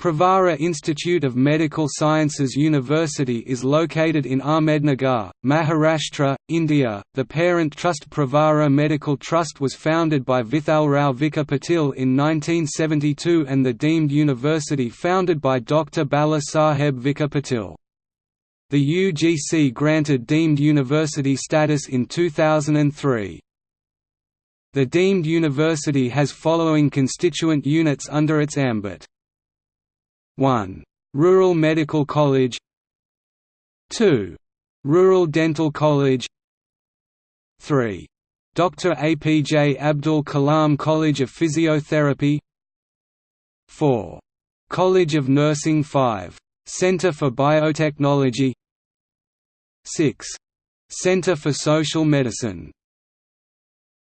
Pravara Institute of Medical Sciences University is located in Ahmednagar, Maharashtra, India. The parent trust Pravara Medical Trust was founded by Vithalrao Vikhe Patil in 1972 and the deemed university founded by Dr. Bala Saheb Vikhe Patil. The UGC granted deemed university status in 2003. The deemed university has following constituent units under its ambit 1. Rural Medical College 2. Rural Dental College 3. Dr. APJ Abdul Kalam College of Physiotherapy 4. College of Nursing 5. Center for Biotechnology 6. Center for Social Medicine